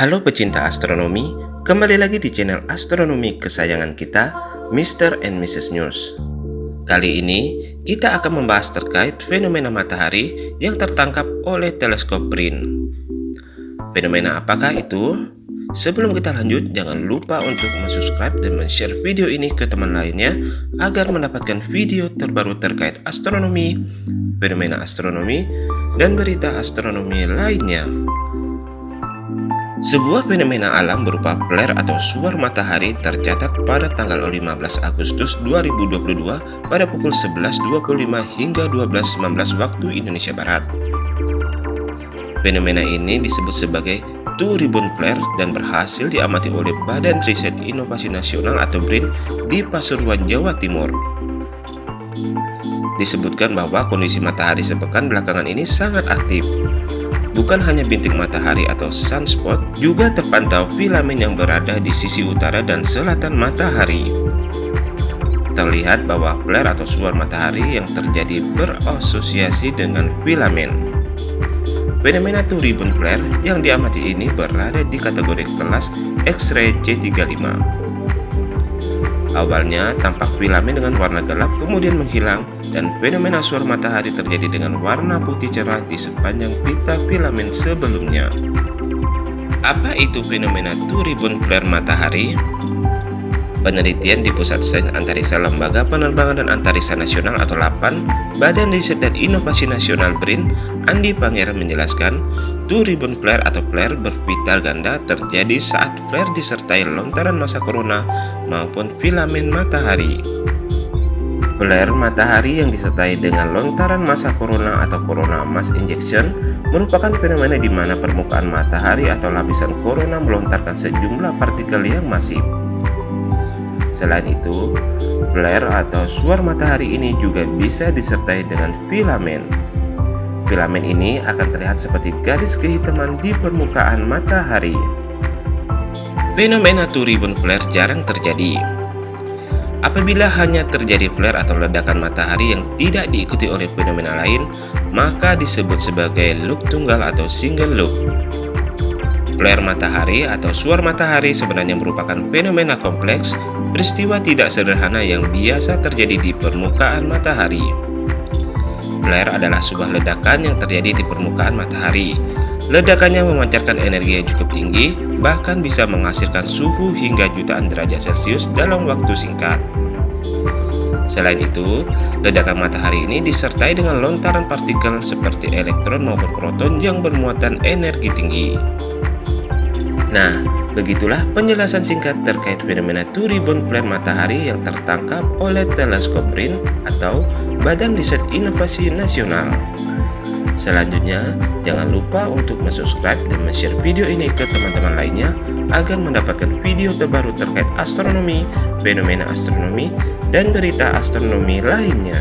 Halo pecinta astronomi, kembali lagi di channel astronomi kesayangan kita, Mr. and Mrs. News. Kali ini, kita akan membahas terkait fenomena matahari yang tertangkap oleh teleskop BRIN. Fenomena apakah itu? Sebelum kita lanjut, jangan lupa untuk subscribe dan share video ini ke teman lainnya agar mendapatkan video terbaru terkait astronomi, fenomena astronomi, dan berita astronomi lainnya. Sebuah fenomena alam berupa flare atau suar matahari tercatat pada tanggal 15 Agustus 2022 pada pukul 11.25 hingga 12.19 waktu Indonesia Barat. Fenomena ini disebut sebagai Two Ribbon Flare dan berhasil diamati oleh Badan Riset Inovasi Nasional atau BRIN di Pasuruan, Jawa Timur. Disebutkan bahwa kondisi matahari sepekan belakangan ini sangat aktif. Bukan hanya bintik matahari atau sunspot, juga terpantau filamen yang berada di sisi utara dan selatan matahari. Terlihat bahwa flare atau suar matahari yang terjadi berasosiasi dengan filamen. Fenomena two ribbon flare yang diamati ini berada di kategori kelas X-ray C35. Awalnya tampak filamen dengan warna gelap kemudian menghilang dan fenomena suar matahari terjadi dengan warna putih cerah di sepanjang pita filamen sebelumnya. Apa itu fenomena two ribbon flare matahari? Penelitian di Pusat Sains Antariksa Lembaga Penerbangan dan Antariksa Nasional atau LAPAN, Badan Riset dan Inovasi Nasional BRIN, Andi Pangeran menjelaskan, two ribbon flare atau flare berpita ganda terjadi saat flare disertai lontaran massa corona maupun filamen matahari. Flare matahari yang disertai dengan lontaran massa corona atau corona mass injection merupakan fenomena di mana permukaan matahari atau lapisan corona melontarkan sejumlah partikel yang masif. Selain itu, flare atau suar matahari ini juga bisa disertai dengan filamen. Filamen ini akan terlihat seperti garis kehitaman di permukaan matahari. Fenomena two flare jarang terjadi. Apabila hanya terjadi flare atau ledakan matahari yang tidak diikuti oleh fenomena lain, maka disebut sebagai look tunggal atau single look. Flare matahari atau suar matahari sebenarnya merupakan fenomena kompleks, peristiwa tidak sederhana yang biasa terjadi di permukaan matahari. Flare adalah sebuah ledakan yang terjadi di permukaan matahari. Ledakannya memancarkan energi yang cukup tinggi, bahkan bisa menghasilkan suhu hingga jutaan derajat Celcius dalam waktu singkat. Selain itu, ledakan matahari ini disertai dengan lontaran partikel seperti elektron maupun proton yang bermuatan energi tinggi. Nah, begitulah penjelasan singkat terkait fenomena two ribbon matahari yang tertangkap oleh teleskop BRIN atau Badan Riset Inovasi Nasional. Selanjutnya, jangan lupa untuk subscribe dan share video ini ke teman-teman lainnya agar mendapatkan video terbaru terkait astronomi, fenomena astronomi, dan berita astronomi lainnya.